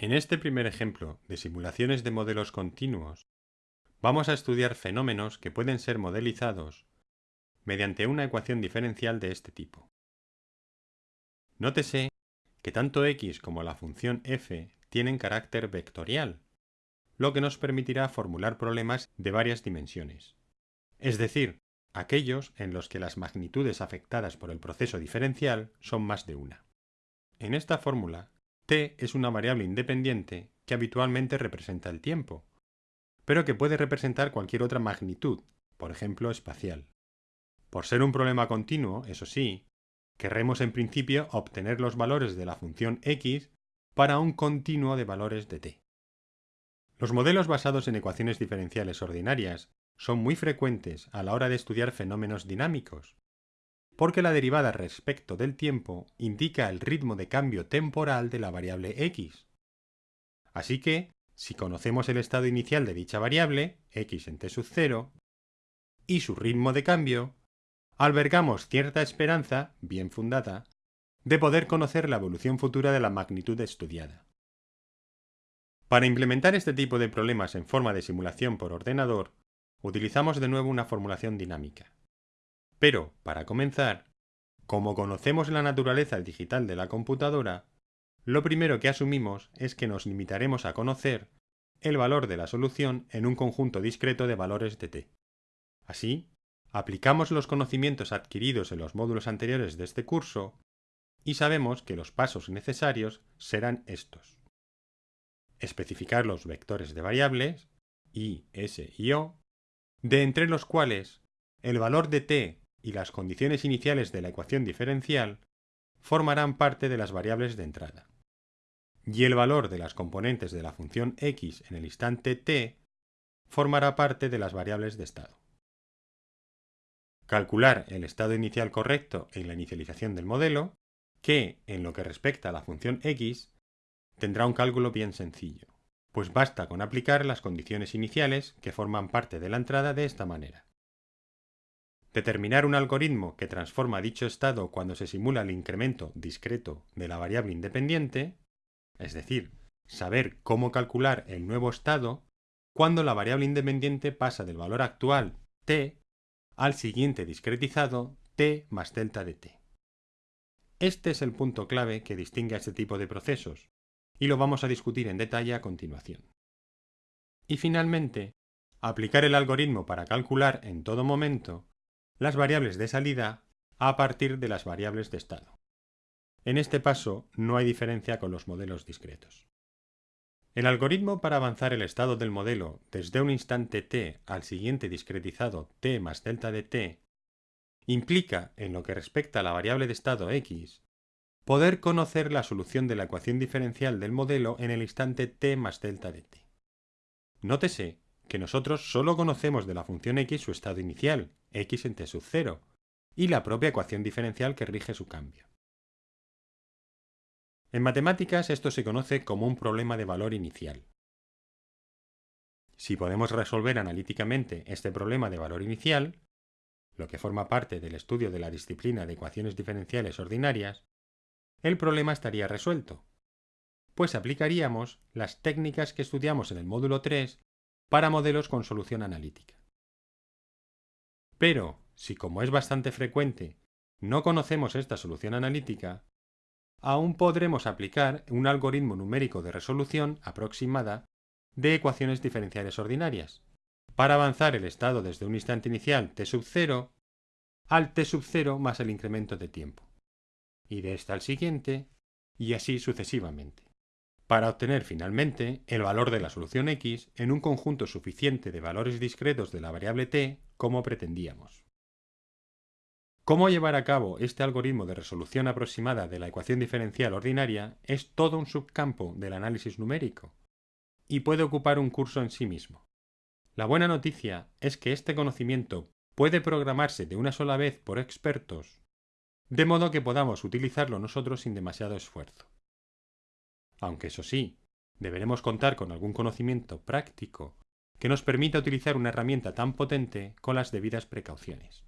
En este primer ejemplo de simulaciones de modelos continuos, vamos a estudiar fenómenos que pueden ser modelizados mediante una ecuación diferencial de este tipo. Nótese que tanto x como la función f tienen carácter vectorial, lo que nos permitirá formular problemas de varias dimensiones, es decir, aquellos en los que las magnitudes afectadas por el proceso diferencial son más de una. En esta fórmula, t es una variable independiente que habitualmente representa el tiempo, pero que puede representar cualquier otra magnitud, por ejemplo espacial. Por ser un problema continuo, eso sí, querremos en principio obtener los valores de la función x para un continuo de valores de t. Los modelos basados en ecuaciones diferenciales ordinarias son muy frecuentes a la hora de estudiar fenómenos dinámicos, porque la derivada respecto del tiempo indica el ritmo de cambio temporal de la variable x. Así que, si conocemos el estado inicial de dicha variable, x en t sub 0, y su ritmo de cambio, albergamos cierta esperanza, bien fundada, de poder conocer la evolución futura de la magnitud estudiada. Para implementar este tipo de problemas en forma de simulación por ordenador, utilizamos de nuevo una formulación dinámica. Pero, para comenzar, como conocemos la naturaleza digital de la computadora, lo primero que asumimos es que nos limitaremos a conocer el valor de la solución en un conjunto discreto de valores de t. Así, aplicamos los conocimientos adquiridos en los módulos anteriores de este curso y sabemos que los pasos necesarios serán estos. Especificar los vectores de variables, i, s y o, de entre los cuales el valor de t y las condiciones iniciales de la ecuación diferencial formarán parte de las variables de entrada. Y el valor de las componentes de la función x en el instante t formará parte de las variables de estado. Calcular el estado inicial correcto en la inicialización del modelo, que, en lo que respecta a la función x, tendrá un cálculo bien sencillo, pues basta con aplicar las condiciones iniciales que forman parte de la entrada de esta manera. Determinar un algoritmo que transforma dicho estado cuando se simula el incremento discreto de la variable independiente, es decir, saber cómo calcular el nuevo estado cuando la variable independiente pasa del valor actual t al siguiente discretizado t más delta de t. Este es el punto clave que distingue a este tipo de procesos, y lo vamos a discutir en detalle a continuación. Y finalmente, aplicar el algoritmo para calcular en todo momento las variables de salida a partir de las variables de estado. En este paso no hay diferencia con los modelos discretos. El algoritmo para avanzar el estado del modelo desde un instante t al siguiente discretizado t más delta de t implica, en lo que respecta a la variable de estado x, poder conocer la solución de la ecuación diferencial del modelo en el instante t más delta de t. Nótese que nosotros solo conocemos de la función x su estado inicial, x en t sub 0, y la propia ecuación diferencial que rige su cambio. En matemáticas esto se conoce como un problema de valor inicial. Si podemos resolver analíticamente este problema de valor inicial, lo que forma parte del estudio de la disciplina de ecuaciones diferenciales ordinarias, el problema estaría resuelto, pues aplicaríamos las técnicas que estudiamos en el módulo 3 para modelos con solución analítica. Pero, si como es bastante frecuente, no conocemos esta solución analítica, aún podremos aplicar un algoritmo numérico de resolución aproximada de ecuaciones diferenciales ordinarias, para avanzar el estado desde un instante inicial t sub 0 al t sub 0 más el incremento de tiempo, y de este al siguiente, y así sucesivamente para obtener finalmente el valor de la solución x en un conjunto suficiente de valores discretos de la variable t como pretendíamos. Cómo llevar a cabo este algoritmo de resolución aproximada de la ecuación diferencial ordinaria es todo un subcampo del análisis numérico y puede ocupar un curso en sí mismo. La buena noticia es que este conocimiento puede programarse de una sola vez por expertos, de modo que podamos utilizarlo nosotros sin demasiado esfuerzo aunque eso sí, deberemos contar con algún conocimiento práctico que nos permita utilizar una herramienta tan potente con las debidas precauciones.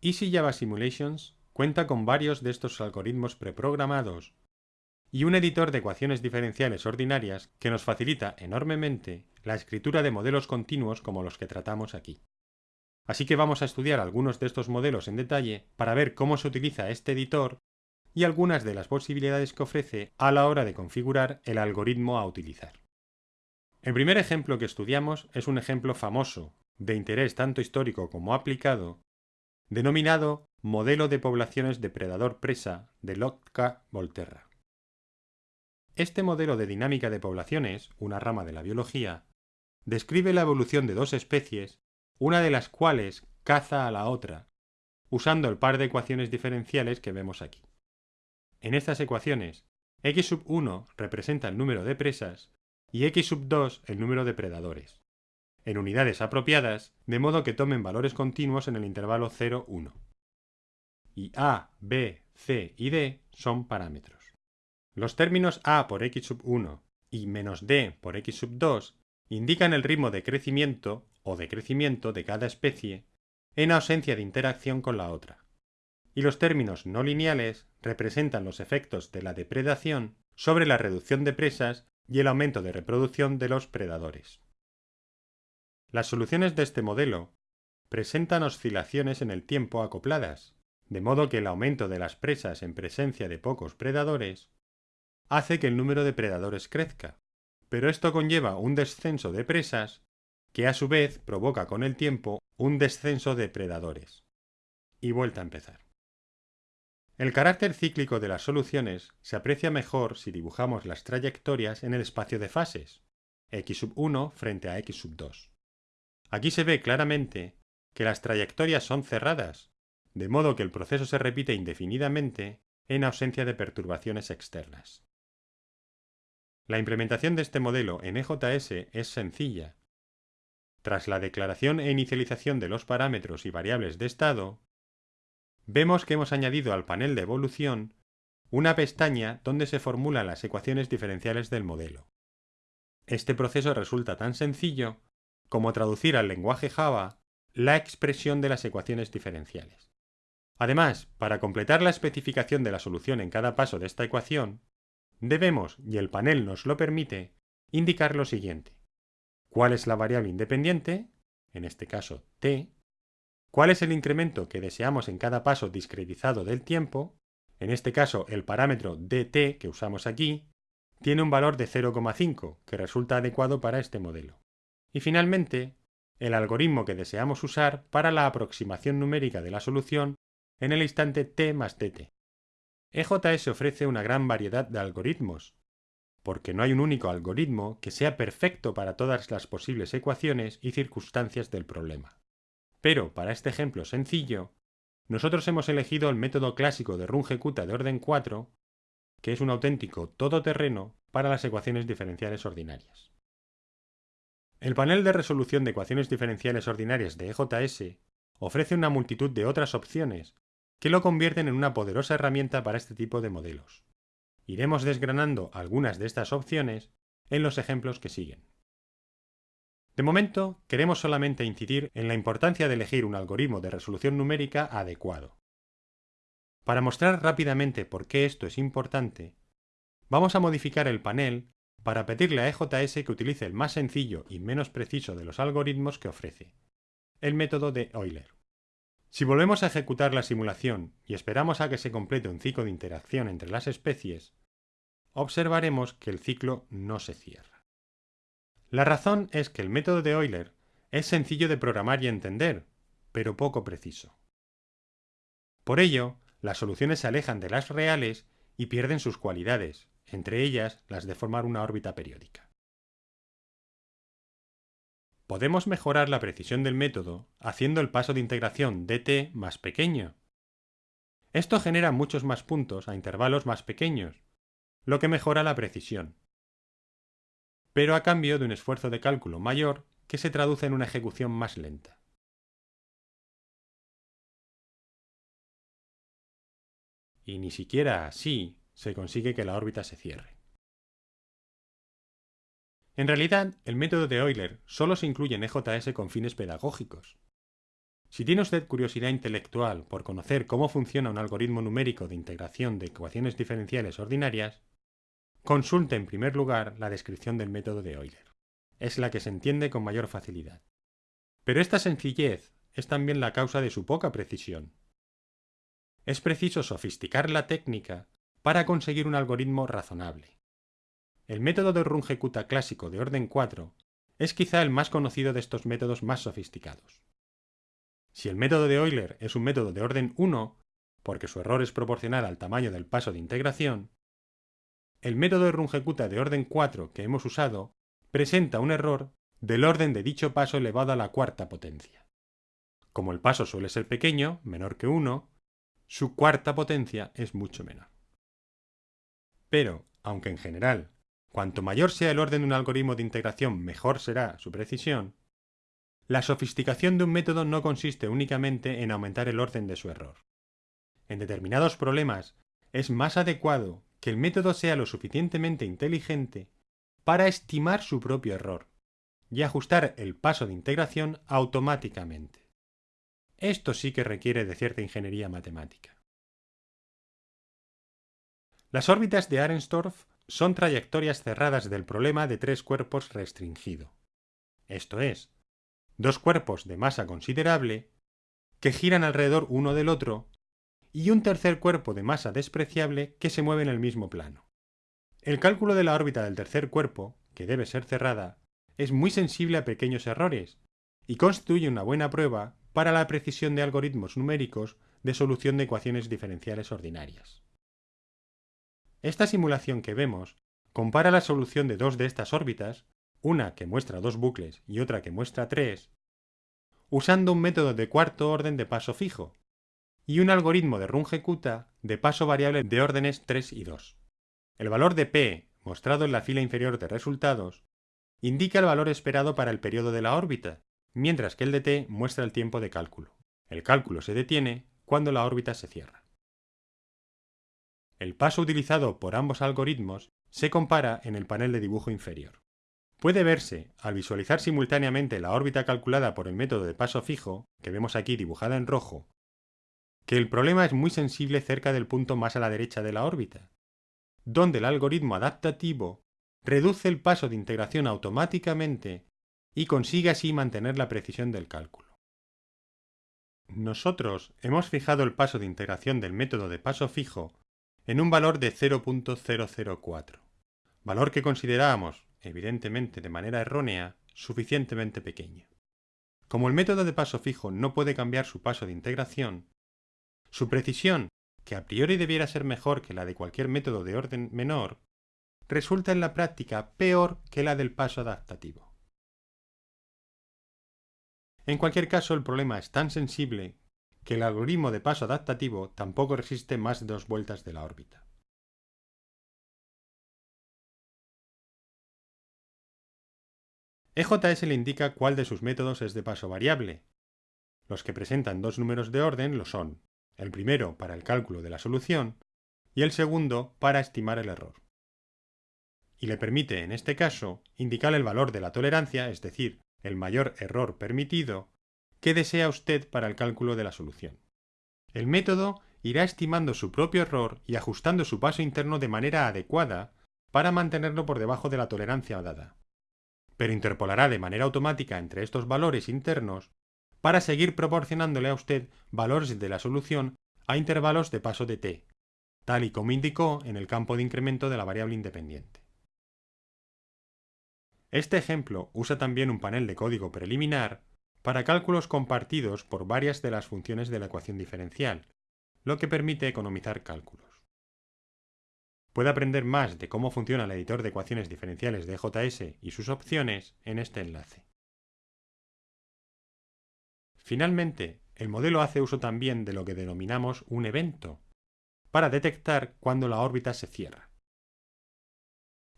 Easy Java Simulations cuenta con varios de estos algoritmos preprogramados y un editor de ecuaciones diferenciales ordinarias que nos facilita enormemente la escritura de modelos continuos como los que tratamos aquí. Así que vamos a estudiar algunos de estos modelos en detalle para ver cómo se utiliza este editor y algunas de las posibilidades que ofrece a la hora de configurar el algoritmo a utilizar. El primer ejemplo que estudiamos es un ejemplo famoso, de interés tanto histórico como aplicado, denominado Modelo de poblaciones depredador-presa de Lotka-Volterra. Este modelo de dinámica de poblaciones, una rama de la biología, describe la evolución de dos especies, una de las cuales caza a la otra, usando el par de ecuaciones diferenciales que vemos aquí. En estas ecuaciones, x sub 1 representa el número de presas y x sub 2 el número de predadores, en unidades apropiadas, de modo que tomen valores continuos en el intervalo 0-1 y A, B, C y D son parámetros. Los términos A por x sub 1 y menos D por x sub 2 indican el ritmo de crecimiento o decrecimiento de cada especie en ausencia de interacción con la otra. Y los términos no lineales representan los efectos de la depredación sobre la reducción de presas y el aumento de reproducción de los predadores. Las soluciones de este modelo presentan oscilaciones en el tiempo acopladas, de modo que el aumento de las presas en presencia de pocos predadores hace que el número de predadores crezca, pero esto conlleva un descenso de presas que a su vez provoca con el tiempo un descenso de predadores. Y vuelta a empezar. El carácter cíclico de las soluciones se aprecia mejor si dibujamos las trayectorias en el espacio de fases, x sub 1 frente a x sub 2. Aquí se ve claramente que las trayectorias son cerradas, de modo que el proceso se repite indefinidamente en ausencia de perturbaciones externas. La implementación de este modelo en EJS es sencilla. Tras la declaración e inicialización de los parámetros y variables de estado, vemos que hemos añadido al panel de evolución una pestaña donde se formulan las ecuaciones diferenciales del modelo. Este proceso resulta tan sencillo como traducir al lenguaje Java la expresión de las ecuaciones diferenciales. Además, para completar la especificación de la solución en cada paso de esta ecuación, debemos, y el panel nos lo permite, indicar lo siguiente. ¿Cuál es la variable independiente? En este caso, t. ¿Cuál es el incremento que deseamos en cada paso discretizado del tiempo? En este caso, el parámetro dt que usamos aquí tiene un valor de 0,5, que resulta adecuado para este modelo. Y finalmente, el algoritmo que deseamos usar para la aproximación numérica de la solución en el instante t más tt. EJS ofrece una gran variedad de algoritmos, porque no hay un único algoritmo que sea perfecto para todas las posibles ecuaciones y circunstancias del problema. Pero, para este ejemplo sencillo, nosotros hemos elegido el método clásico de runge-kutta de orden 4, que es un auténtico todoterreno para las ecuaciones diferenciales ordinarias. El panel de resolución de ecuaciones diferenciales ordinarias de EJS ofrece una multitud de otras opciones que lo convierten en una poderosa herramienta para este tipo de modelos. Iremos desgranando algunas de estas opciones en los ejemplos que siguen. De momento, queremos solamente incidir en la importancia de elegir un algoritmo de resolución numérica adecuado. Para mostrar rápidamente por qué esto es importante, vamos a modificar el panel para pedirle a EJS que utilice el más sencillo y menos preciso de los algoritmos que ofrece, el método de Euler. Si volvemos a ejecutar la simulación y esperamos a que se complete un ciclo de interacción entre las especies, observaremos que el ciclo no se cierra. La razón es que el método de Euler es sencillo de programar y entender, pero poco preciso. Por ello, las soluciones se alejan de las reales y pierden sus cualidades, entre ellas las de formar una órbita periódica. Podemos mejorar la precisión del método haciendo el paso de integración dt más pequeño. Esto genera muchos más puntos a intervalos más pequeños, lo que mejora la precisión, pero a cambio de un esfuerzo de cálculo mayor que se traduce en una ejecución más lenta. Y ni siquiera así se consigue que la órbita se cierre. En realidad, el método de Euler solo se incluye en EJS con fines pedagógicos. Si tiene usted curiosidad intelectual por conocer cómo funciona un algoritmo numérico de integración de ecuaciones diferenciales ordinarias, consulte en primer lugar la descripción del método de Euler. Es la que se entiende con mayor facilidad. Pero esta sencillez es también la causa de su poca precisión. Es preciso sofisticar la técnica para conseguir un algoritmo razonable. El método de Runge-Kutta clásico de orden 4 es quizá el más conocido de estos métodos más sofisticados. Si el método de Euler es un método de orden 1, porque su error es proporcional al tamaño del paso de integración, el método de Runge-Kutta de orden 4 que hemos usado presenta un error del orden de dicho paso elevado a la cuarta potencia. Como el paso suele ser pequeño, menor que 1, su cuarta potencia es mucho menor. Pero, aunque en general, cuanto mayor sea el orden de un algoritmo de integración mejor será su precisión, la sofisticación de un método no consiste únicamente en aumentar el orden de su error. En determinados problemas es más adecuado que el método sea lo suficientemente inteligente para estimar su propio error y ajustar el paso de integración automáticamente. Esto sí que requiere de cierta ingeniería matemática. Las órbitas de Arenstorff son trayectorias cerradas del problema de tres cuerpos restringido. Esto es, dos cuerpos de masa considerable que giran alrededor uno del otro y un tercer cuerpo de masa despreciable que se mueve en el mismo plano. El cálculo de la órbita del tercer cuerpo, que debe ser cerrada, es muy sensible a pequeños errores y constituye una buena prueba para la precisión de algoritmos numéricos de solución de ecuaciones diferenciales ordinarias. Esta simulación que vemos compara la solución de dos de estas órbitas, una que muestra dos bucles y otra que muestra tres, usando un método de cuarto orden de paso fijo, y un algoritmo de Runge-Kutta de paso variable de órdenes 3 y 2. El valor de p, mostrado en la fila inferior de resultados, indica el valor esperado para el periodo de la órbita, mientras que el de t muestra el tiempo de cálculo. El cálculo se detiene cuando la órbita se cierra. El paso utilizado por ambos algoritmos se compara en el panel de dibujo inferior. Puede verse, al visualizar simultáneamente la órbita calculada por el método de paso fijo, que vemos aquí dibujada en rojo, que el problema es muy sensible cerca del punto más a la derecha de la órbita, donde el algoritmo adaptativo reduce el paso de integración automáticamente y consigue así mantener la precisión del cálculo. Nosotros hemos fijado el paso de integración del método de paso fijo en un valor de 0.004, valor que considerábamos, evidentemente de manera errónea, suficientemente pequeño. Como el método de paso fijo no puede cambiar su paso de integración, su precisión, que a priori debiera ser mejor que la de cualquier método de orden menor, resulta en la práctica peor que la del paso adaptativo. En cualquier caso, el problema es tan sensible que el algoritmo de paso adaptativo tampoco resiste más de dos vueltas de la órbita. EJS le indica cuál de sus métodos es de paso variable. Los que presentan dos números de orden lo son el primero para el cálculo de la solución y el segundo para estimar el error. Y le permite, en este caso, indicar el valor de la tolerancia, es decir, el mayor error permitido, que desea usted para el cálculo de la solución. El método irá estimando su propio error y ajustando su paso interno de manera adecuada para mantenerlo por debajo de la tolerancia dada. Pero interpolará de manera automática entre estos valores internos para seguir proporcionándole a usted valores de la solución a intervalos de paso de t, tal y como indicó en el campo de incremento de la variable independiente. Este ejemplo usa también un panel de código preliminar para cálculos compartidos por varias de las funciones de la ecuación diferencial, lo que permite economizar cálculos. Puede aprender más de cómo funciona el editor de ecuaciones diferenciales de JS y sus opciones en este enlace. Finalmente, el modelo hace uso también de lo que denominamos un evento, para detectar cuando la órbita se cierra.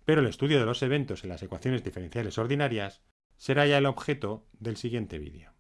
Pero el estudio de los eventos en las ecuaciones diferenciales ordinarias será ya el objeto del siguiente vídeo.